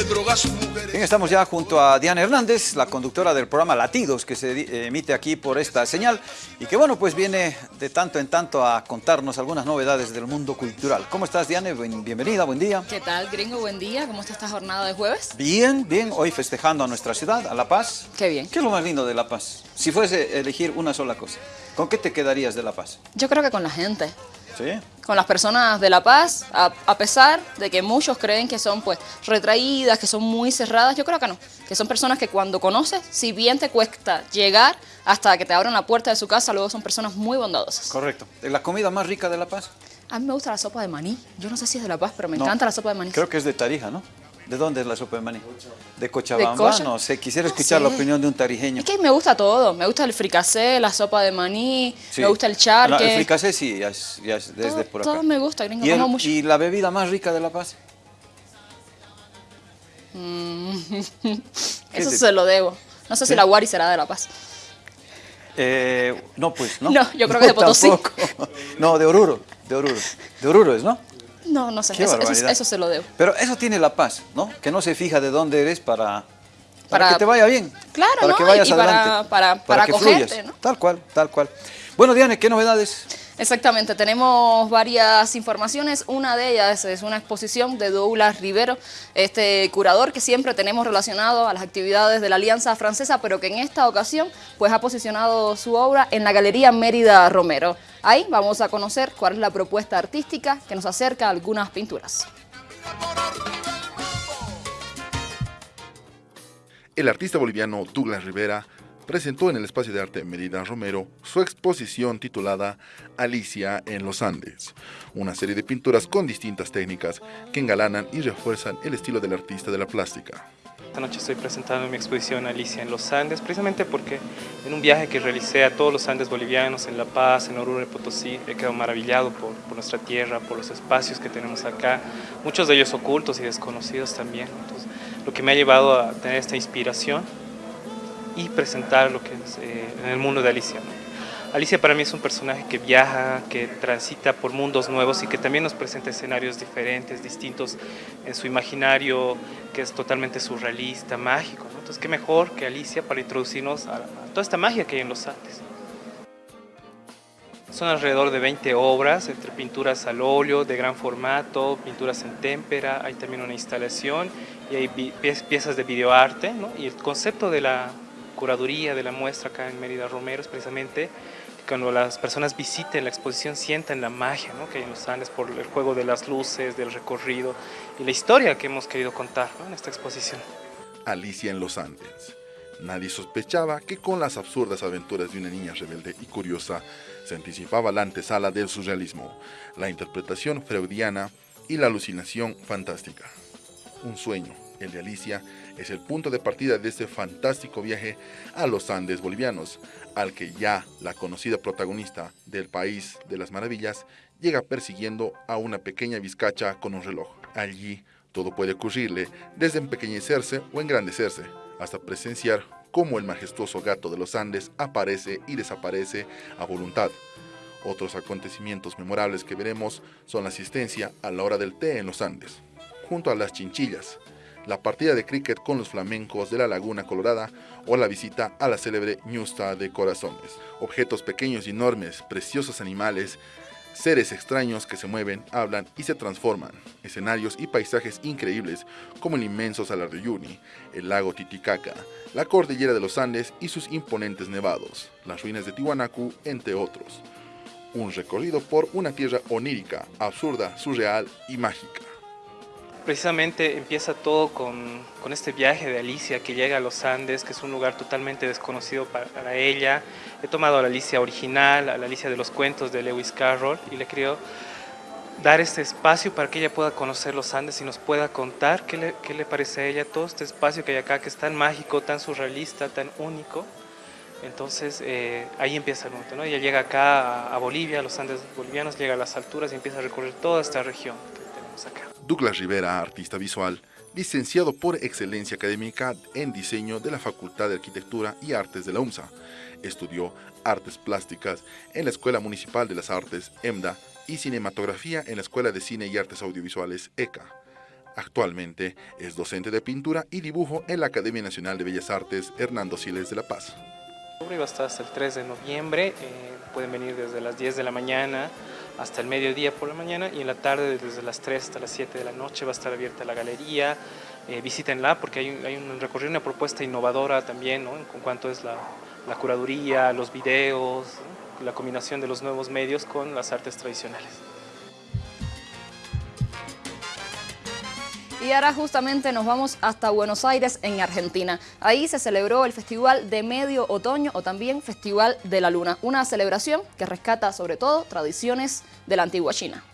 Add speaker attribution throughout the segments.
Speaker 1: se droga su mujer.
Speaker 2: Bien, estamos ya junto a Diana Hernández, la conductora del programa Latidos, que se eh, emite aquí por esta señal y que, bueno, pues viene de tanto en tanto a contarnos algunas novedades del mundo cultural. ¿Cómo estás, Diana? Bienvenida, buen día.
Speaker 3: ¿Qué tal, gringo? Buen día. ¿Cómo está esta jornada de jueves?
Speaker 2: Bien, bien. Hoy festejando a nuestra ciudad, a La Paz.
Speaker 3: Qué bien.
Speaker 2: ¿Qué es lo más lindo de La Paz? Si fuese elegir una sola cosa, ¿con qué te quedarías de La Paz?
Speaker 3: Yo creo que con la gente.
Speaker 2: ¿Sí?
Speaker 3: Con las personas de La Paz, a, pesar de que muchos creen que son pues retraídas, que son muy cerradas, yo creo que no. Que son personas que cuando conoces, si bien te cuesta llegar hasta que te abran la puerta de su casa, luego son personas muy bondadosas.
Speaker 2: Correcto. ¿La comida más rica de La Paz?
Speaker 3: A mí me gusta la sopa de maní. Yo no sé si es de La Paz, pero me encanta la sopa de maní.
Speaker 2: Creo que es de Tarija, ¿no? ¿De dónde es la sopa de maní? De Cochabamba. no sé, quisiera escuchar la opinión de un tarijeño.
Speaker 3: Es que me gusta todo. Me gusta el fricasé, la sopa de maní, me gusta el charque.
Speaker 2: el fricasé sí, ya es, desde por acá.
Speaker 3: Todo me gusta, gringo.
Speaker 2: ¿Y,
Speaker 3: mucho.
Speaker 2: ¿Y la bebida más rica de La Paz?
Speaker 3: Mm, eso se lo debo. No sé si la Guari será de La Paz.
Speaker 2: Eh, no, pues, ¿no?
Speaker 3: No, yo creo que de Potosí.
Speaker 2: No, de Oruro, de Oruro. De Oruro es, ¿no?
Speaker 3: No, no sé, eso, se lo debo.
Speaker 2: Pero eso tiene la paz, ¿no? Que no se fija de dónde eres para, para, que te vaya bien.
Speaker 3: Claro,
Speaker 2: para
Speaker 3: ¿no?
Speaker 2: que vayas
Speaker 3: y
Speaker 2: adelante.
Speaker 3: Para, para, acogerte, ¿no?
Speaker 2: Tal cual, tal cual. Bueno, Diane, ¿qué novedades?
Speaker 3: Exactamente, tenemos varias informaciones. Una de ellas es una exposición de Douglas Rivero, este curador que siempre tenemos relacionado a las actividades de la Alianza Francesa, pero que en esta ocasión pues ha posicionado su obra en la Galería Mérida Romero. Ahí vamos a conocer cuál es la propuesta artística que nos acerca a algunas pinturas.
Speaker 4: El artista boliviano Douglas Rivera presentó en el Espacio de Arte Mérida Romero su exposición titulada Alicia en los Andes, una serie de pinturas con distintas técnicas que engalanan y refuerzan el estilo del artista de la plástica.
Speaker 5: Esta noche estoy presentando mi exposición Alicia en los Andes, precisamente porque en un viaje que realicé a todos los Andes bolivianos, en La Paz, en Oruro de Potosí, he quedado maravillado por, por, nuestra tierra, por los espacios que tenemos acá, muchos de ellos ocultos y desconocidos también. Entonces, lo que me ha llevado a tener esta inspiración y presentar lo que es eh, en el mundo de Alicia. Alicia para mí es un personaje que viaja, que transita por mundos nuevos y que también nos presenta escenarios diferentes, distintos en su imaginario, que es totalmente surrealista, mágico. Entonces, qué mejor que Alicia para introducirnos a, toda esta magia que hay en los Andes. Son alrededor de 20 obras, entre pinturas al óleo de gran formato, pinturas en témpera, hay también una instalación y hay piezas de videoarte. ¿no? Y el concepto de la curaduría de la muestra acá en Mérida Romero es precisamente cuando las personas visiten la exposición sientan la magia que hay en los Andes por el juego de las luces, del recorrido y la historia que hemos querido contar en esta exposición.
Speaker 4: Alicia en los Andes. Nadie sospechaba que con las absurdas aventuras de una niña rebelde y curiosa se anticipaba la antesala del surrealismo, la interpretación freudiana y la alucinación fantástica. Un sueño, el de Alicia, es el punto de partida de este fantástico viaje a los Andes bolivianos, al que ya la conocida protagonista del País de las Maravillas llega persiguiendo a una pequeña vizcacha con un reloj. Allí todo puede ocurrirle, desde empequeñecerse o engrandecerse, hasta presenciar cómo el majestuoso gato de los Andes aparece y desaparece a voluntad. Otros acontecimientos memorables que veremos son la asistencia a la hora del té en los Andes, junto a las chinchillas, la partida de cricket con los flamencos de la Laguna Colorada o la visita a la célebre Ñusta de Corazones. Objetos pequeños y enormes, preciosos animales, seres extraños que se mueven, hablan y se transforman, escenarios y paisajes increíbles como el inmenso Salar de Uyuni, el lago Titicaca, la cordillera de los Andes y sus imponentes nevados, las ruinas de Tiwanaku, entre otros. Un recorrido por una tierra onírica, absurda, surreal y mágica.
Speaker 5: Precisamente empieza todo con, este viaje de Alicia que llega a los Andes, que es un lugar totalmente desconocido para, ella. He tomado a la Alicia original, a la Alicia de los cuentos de Lewis Carroll y le creo dar este espacio para que ella pueda conocer los Andes y nos pueda contar qué le, parece a ella todo este espacio que hay acá, que es tan mágico, tan surrealista, tan único. Entonces eh, ahí empieza el momento, ¿no? Ella llega acá a, a Bolivia, a los Andes bolivianos, llega a las alturas y empieza a recorrer toda esta región tenemos acá.
Speaker 4: Douglas Rivera, artista visual, licenciado por excelencia académica en diseño de la Facultad de Arquitectura y Artes de la UMSA. Estudió artes plásticas en la Escuela Municipal de las Artes, EMDA, y cinematografía en la Escuela de Cine y Artes Audiovisuales, ECA. Actualmente es docente de pintura y dibujo en la Academia Nacional de Bellas Artes Hernando Siles de La Paz.
Speaker 5: Va a estar hasta el 3 de noviembre, eh, pueden venir desde las 10 de la mañana hasta el mediodía por la mañana y en la tarde desde las 3 hasta las 7 de la noche va a estar abierta la galería, eh, visítenla porque hay, un recorrido, una propuesta innovadora también ¿no? en cuanto es la, la curaduría, los videos, la combinación de los nuevos medios con las artes tradicionales.
Speaker 3: Y ahora justamente nos vamos hasta Buenos Aires, en Argentina. Ahí se celebró el Festival de Medio Otoño o también Festival de la Luna, una celebración que rescata sobre todo tradiciones de la antigua China.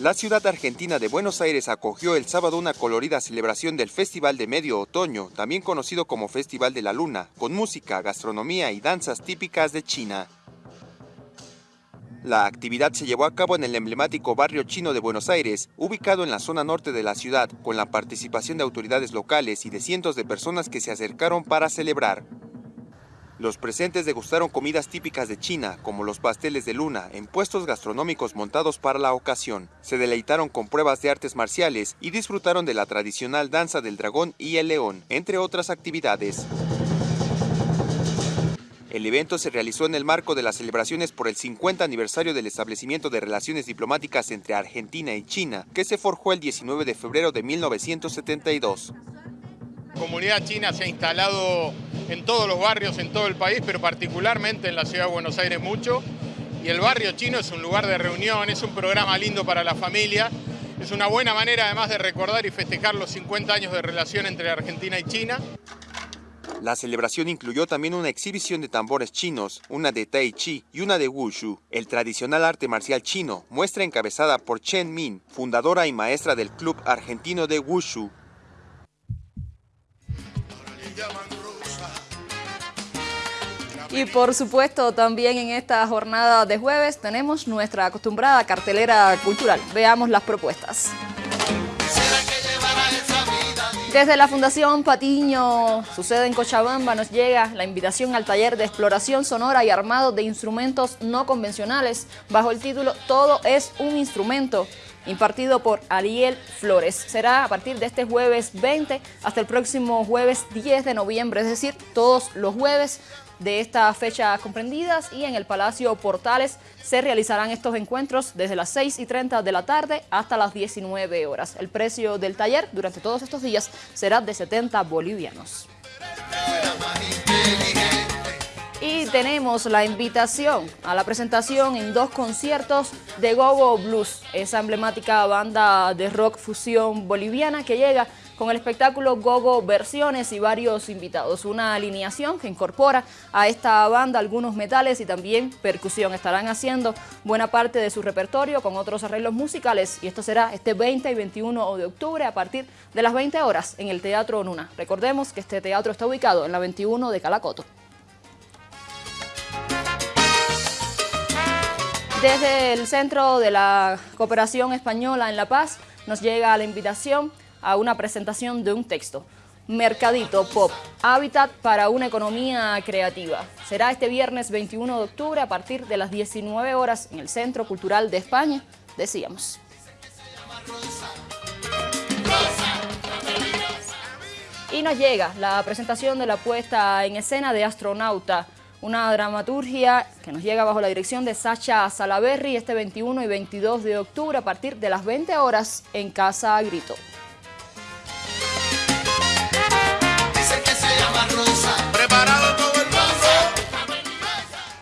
Speaker 1: La ciudad argentina de Buenos Aires acogió el sábado una colorida celebración del Festival de Medio Otoño, también conocido como Festival de la Luna, con música, gastronomía y danzas típicas de China. La actividad se llevó a cabo en el emblemático barrio chino de Buenos Aires, ubicado en la zona norte de la ciudad, con la participación de autoridades locales y de cientos de personas que se acercaron para celebrar. Los presentes degustaron comidas típicas de China, como los pasteles de luna, en puestos gastronómicos montados para la ocasión. Se deleitaron con pruebas de artes marciales y disfrutaron de la tradicional danza del dragón y el león, entre otras actividades. El evento se realizó en el marco de las celebraciones por el 50 aniversario del establecimiento de relaciones diplomáticas entre Argentina y China, que se forjó el 19 de febrero de 1972.
Speaker 6: La comunidad china se ha instalado en todos los barrios, en todo el país, pero particularmente en la ciudad de Buenos Aires mucho. Y el barrio chino es un lugar de reunión, es un programa lindo para la familia. Es una buena manera además de recordar y festejar los 50 años de relación entre Argentina y China.
Speaker 1: La celebración incluyó también una exhibición de tambores chinos, una de Tai Chi y una de Wushu, el tradicional arte marcial chino, muestra encabezada por Chen Min, fundadora y maestra del Club Argentino de Wushu.
Speaker 3: Y por supuesto también en esta jornada de jueves tenemos nuestra acostumbrada cartelera cultural. Veamos las propuestas. Desde la Fundación Patiño, sucede en Cochabamba, nos llega la invitación al taller de exploración sonora y armado de instrumentos no convencionales bajo el título Todo es un instrumento, impartido por Ariel Flores. Será a partir de este jueves 20 hasta el próximo jueves 10 de noviembre, es decir, todos los jueves de esta fecha comprendidas y en el Palacio Portales se realizarán estos encuentros desde las 6 y 30 de la tarde hasta las 19 horas. El precio del taller durante todos estos días será de 70 bolivianos. Y tenemos la invitación a la presentación en dos conciertos de Gogo Blues, esa emblemática banda de rock fusión boliviana que llega con el espectáculo Gogo Versiones y varios invitados. Una alineación que incorpora a esta banda algunos metales y también percusión. Estarán haciendo buena parte de su repertorio con otros arreglos musicales y esto será este 20 y 21 de octubre a partir de las 20 horas en el Teatro Nuna. Recordemos que este teatro está ubicado en la 21 de Calacoto. Desde el Centro de la Cooperación Española en La Paz nos llega la invitación a una presentación de un texto. Mercadito Pop, hábitat para una economía creativa. Será este viernes 21 de octubre a partir de las 19 horas en el Centro Cultural de España, decíamos. Y nos llega la presentación de la puesta en escena de Astronauta, una dramaturgia que nos llega bajo la dirección de Sacha Salaberry este 21 y 22 de octubre a partir de las 20 horas en Casa Grito.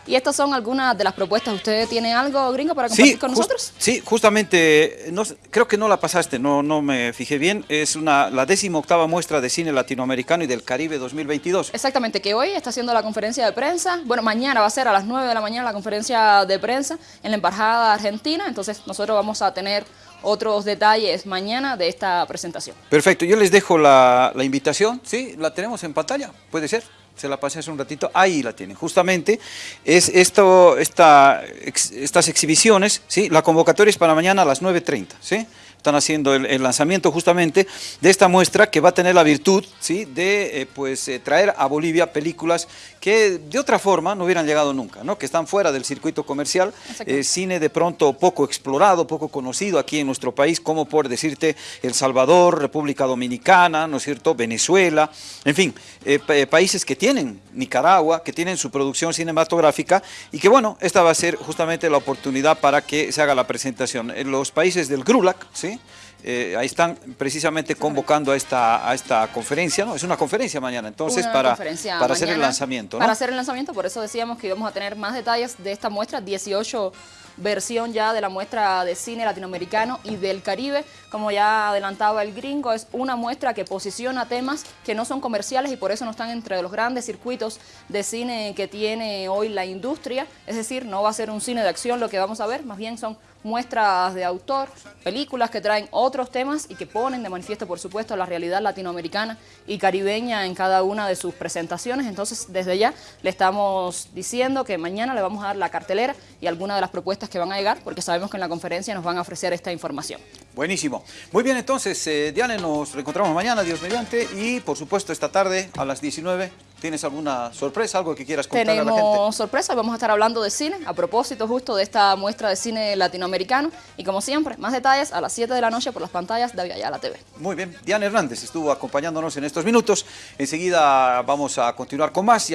Speaker 3: Y estas son algunas de las propuestas. ¿Usted tiene algo, gringo, para compartir con nosotros?
Speaker 2: sí, justamente, no, creo que no la pasaste, no, no me fijé bien. Es una, la décima octava muestra de cine latinoamericano y del Caribe 2022.
Speaker 3: Exactamente, que hoy está haciendo la conferencia de prensa. Bueno, mañana va a ser a las 9 de la mañana la conferencia de prensa en la Embajada Argentina. Entonces nosotros vamos a tener otros detalles mañana de esta presentación.
Speaker 2: Perfecto, yo les dejo la, la invitación, ¿sí? La tenemos en pantalla, ¿puede ser? se la pasé hace un ratito, ahí la tienen. Justamente es esto, esta, estas exhibiciones, ¿sí? la convocatoria es para mañana a las 9.30, ¿sí? Están haciendo el, lanzamiento justamente de esta muestra que va a tener la virtud ¿sí? de eh, pues, eh, traer a Bolivia películas que de otra forma no hubieran llegado nunca, ¿no? que están fuera del circuito comercial, eh, cine de pronto poco explorado, poco conocido aquí en nuestro país, como por decirte El Salvador, República Dominicana, ¿no es cierto?, Venezuela, en fin, países que tienen, Nicaragua, que tienen su producción cinematográfica y que bueno, esta va a ser justamente la oportunidad para que se haga la presentación. En los países del GRULAC, ¿sí? Eh, ahí están precisamente convocando a esta, a esta conferencia, ¿no? Es una conferencia mañana, entonces, para, para hacer el lanzamiento,
Speaker 3: Para hacer el lanzamiento, por eso decíamos que íbamos a tener más detalles de esta muestra, 18 versión ya de la muestra de cine latinoamericano y del Caribe. Como ya adelantaba el gringo, es una muestra que posiciona temas que no son comerciales y por eso no están entre los grandes circuitos de cine que tiene hoy la industria. Es decir, no va a ser un cine de acción lo que vamos a ver, más bien son muestras de autor, películas que traen otros temas y que ponen de manifiesto, por supuesto, la realidad latinoamericana y caribeña en cada una de sus presentaciones. Entonces, desde ya le estamos diciendo que mañana le vamos a dar la cartelera y algunas de las propuestas que van a llegar, porque sabemos que en la conferencia nos van a ofrecer esta información.
Speaker 2: Buenísimo. Muy bien, entonces, eh, Diane, nos reencontramos mañana, Dios mediante, y por supuesto esta tarde a las 19 ¿Tienes alguna sorpresa, algo que quieras contar
Speaker 3: a
Speaker 2: la
Speaker 3: gente? Tenemos sorpresa, vamos a estar hablando de cine, a propósito justo de esta muestra de cine latinoamericano. Y como siempre, más detalles a las 7 de la noche por las pantallas de la TV.
Speaker 2: Muy bien, Diana Hernández estuvo acompañándonos en estos minutos. Enseguida vamos a continuar con más.